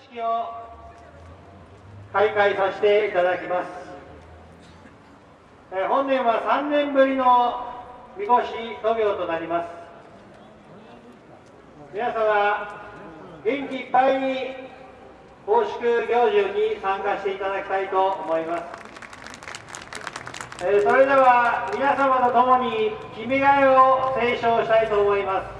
式を開会させていただきます。え本年は3年ぶりのみこし渡御となります。皆様、元気いっぱいに奉祝行事に参加していただきたいと思います。えそれでは皆様と共に「君が代」を斉唱したいと思います。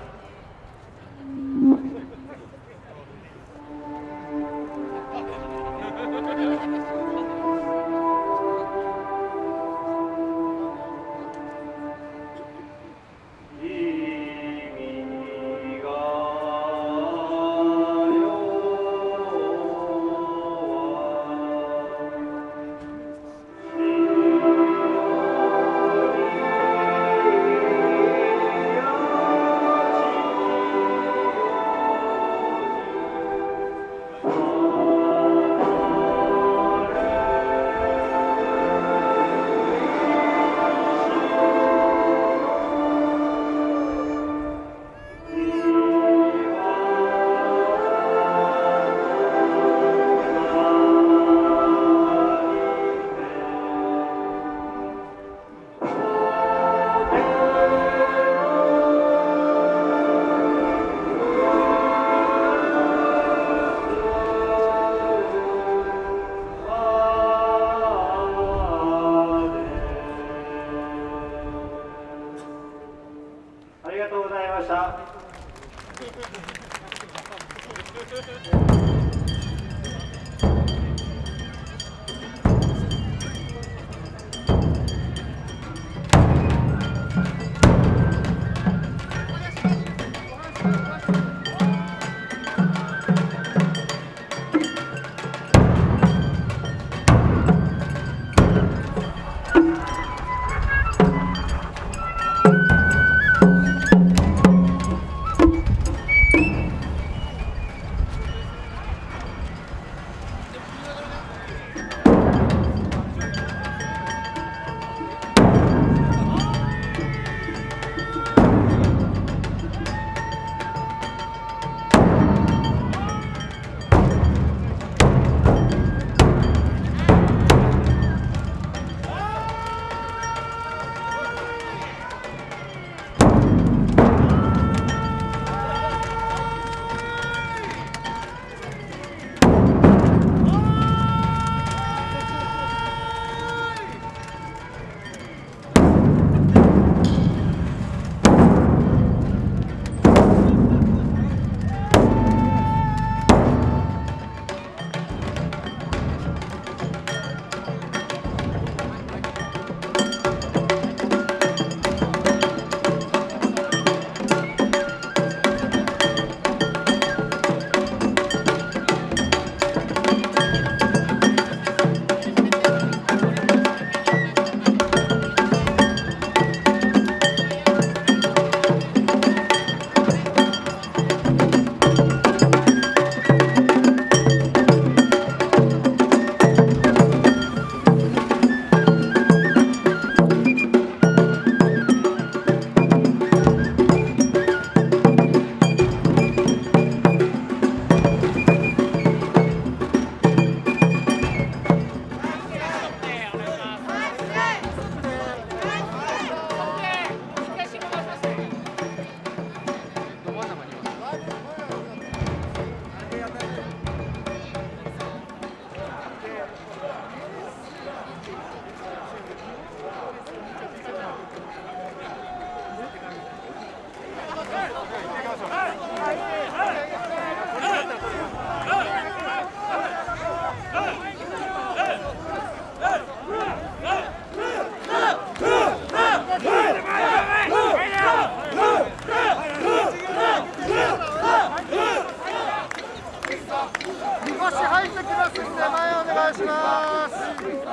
願いします。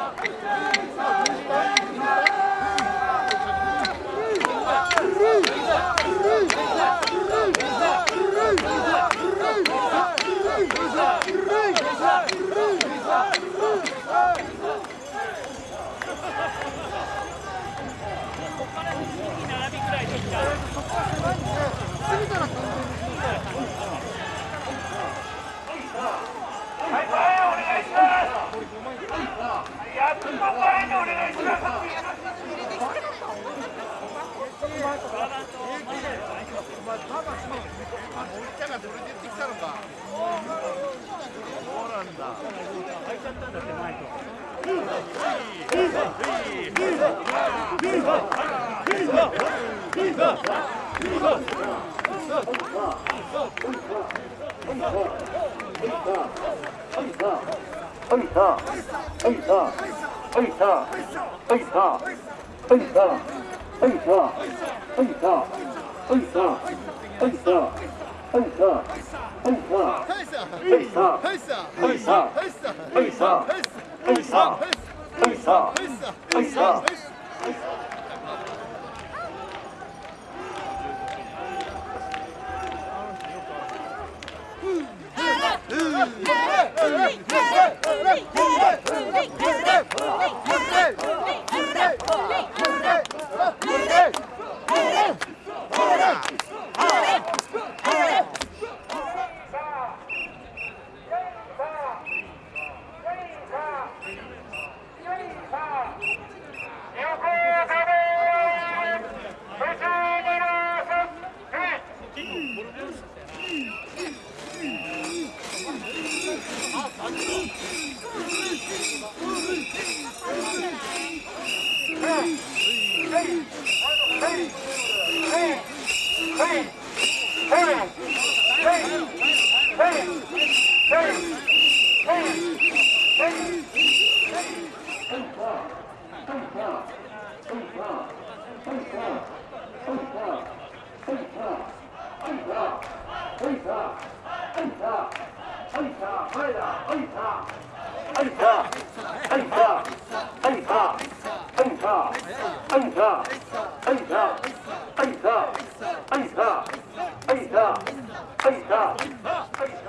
はいさあ。 의사 의사 의사 의사 의사 의사 의사 의사 의사 의사 의사 의사 의사 의사 의사 Hey! 어이다 어이다 어이다 어이다 어이다 어이다 어이다 어이다 어이다 어이다 어이다 어이다 어이다 어이다 어이다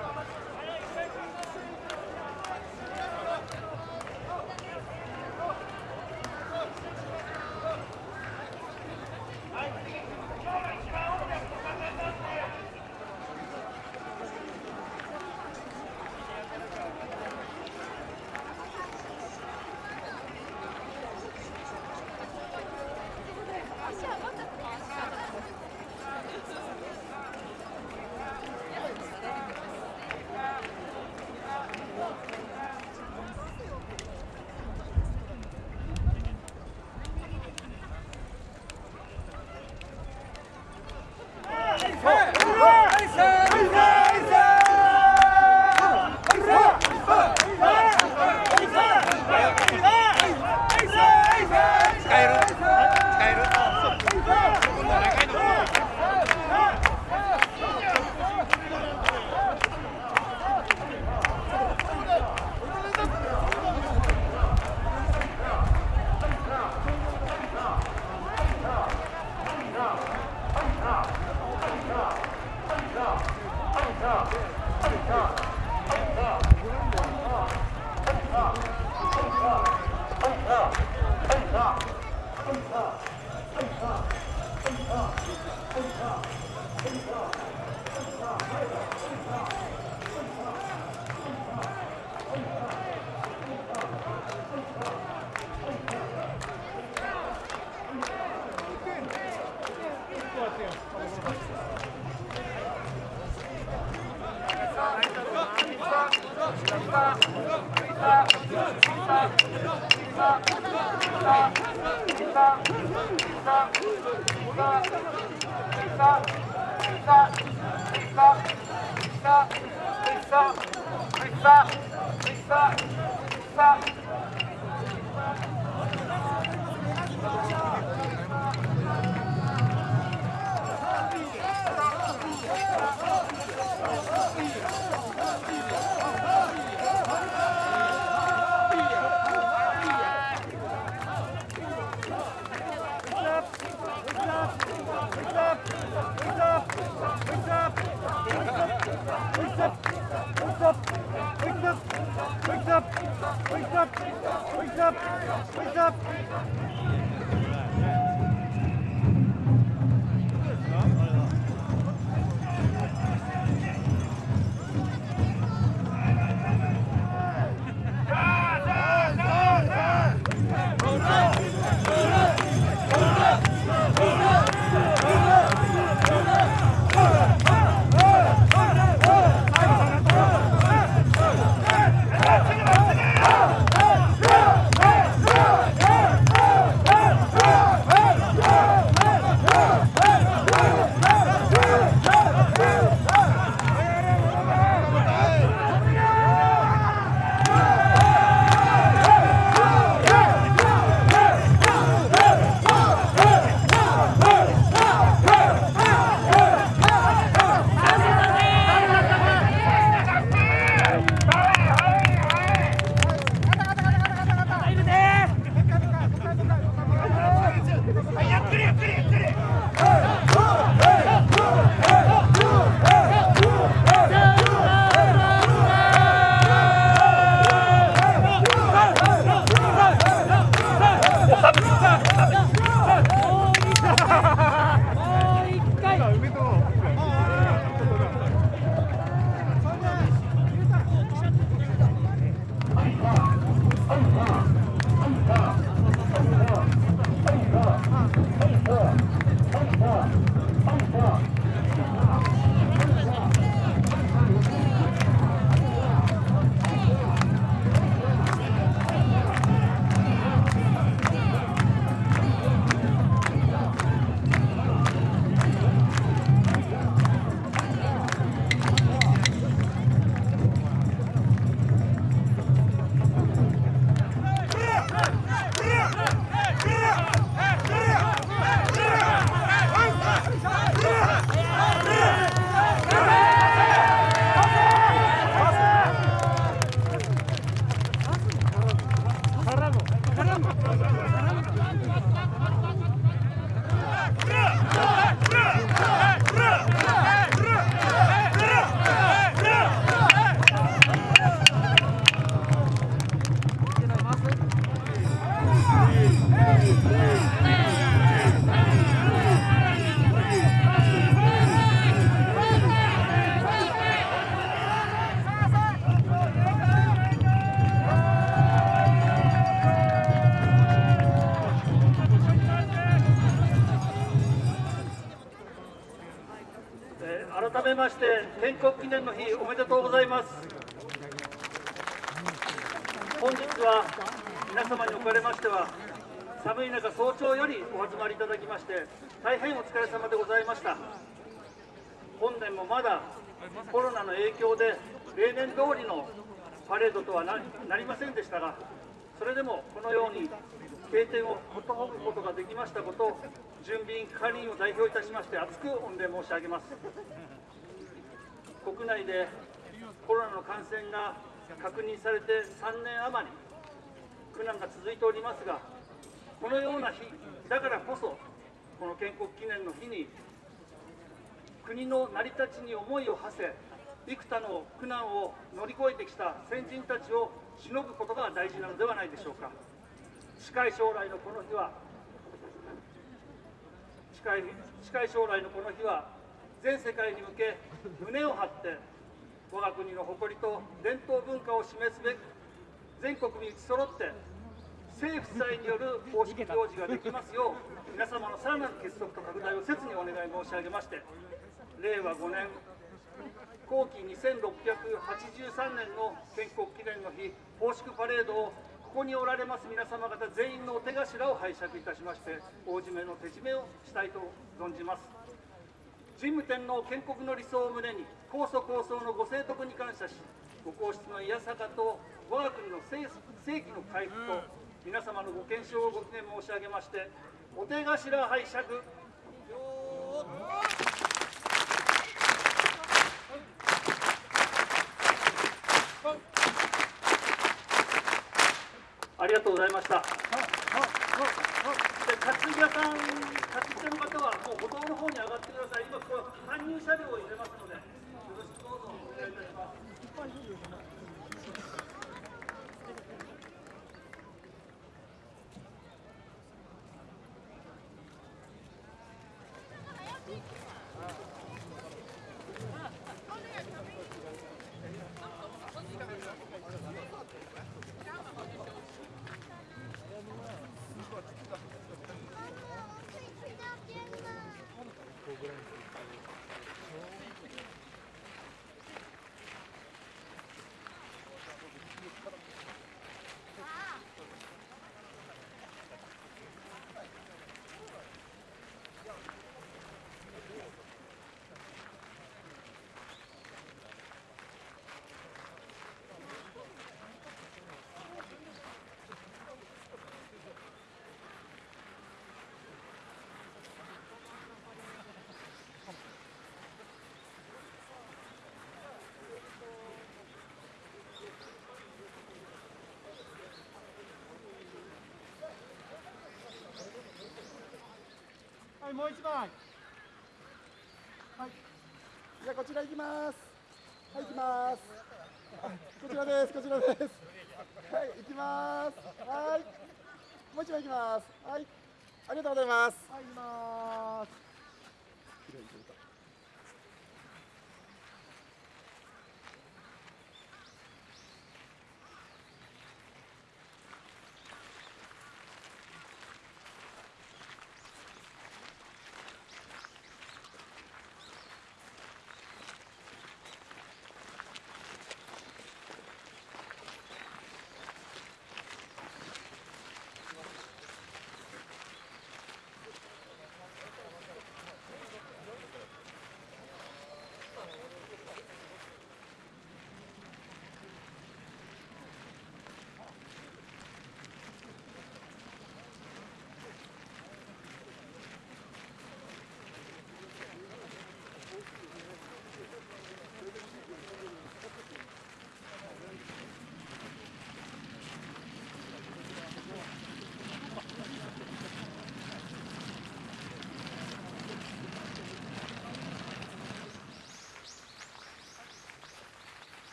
Come on, come on, come on. 改めまして建国記念の日おめでとうございます。本日は皆様におかれましては寒い中早朝よりお集まりいただきまして大変お疲れ様でございました。本年もまだコロナの影響で例年通りのパレードとはなりませんでしたがそれでもこのように経典をことほぐことができましたことを準備員係員を代表いたしまして厚く御礼申し上げます。国内でコロナの感染が確認されて3年余り苦難が続いておりますがこのような日だからこそこの建国記念の日に国の成り立ちに思いを馳せ幾多の苦難を乗り越えてきた先人たちをしのぐことが大事なのではないでしょうか。近い将来のこの日は近い近い将来のこの日は全世界に向け胸を張って我が国の誇りと伝統文化を示すべく全国に打ち揃って政府祭による公式行事ができますよう皆様のさらなる結束と拡大を切にお願い申し上げまして令和5年後期2683年の建国記念の日奉祝パレードをここにおられます皆様方全員のお手頭を拝借いたしまして大締めの手締めをしたいと存じます。神武天皇建国の理想を胸に高祖高僧のご聖徳に感謝しご皇室のいやさかと我が国の正正規の回復と皆様のご健勝をご記念申し上げましてお手頭拝借りがとうございました。で担ぎ屋さん、担ぎ手の方はもう歩道の方に上がってください。今こう搬入車両を入れますので、よろしくどうぞお願いいたします。はい、もう一枚。はい。じゃあこちら行きます。はい、行きます。こちらです。こちらです。はい、行きます。はい。もう一枚行きます。はい。ありがとうございます。はい、行きます。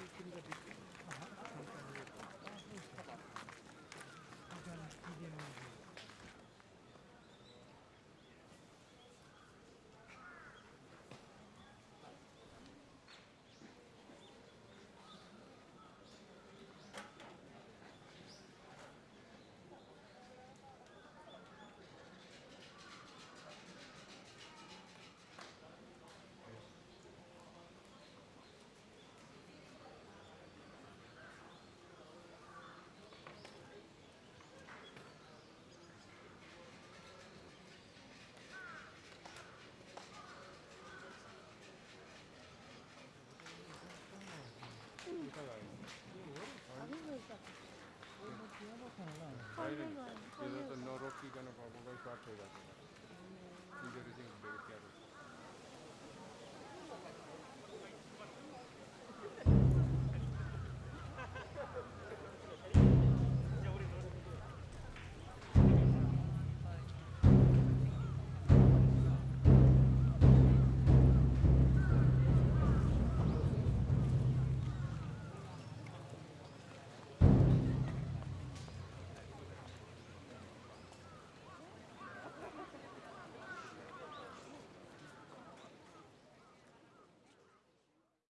you can gonna compromise part हो जाता है user easing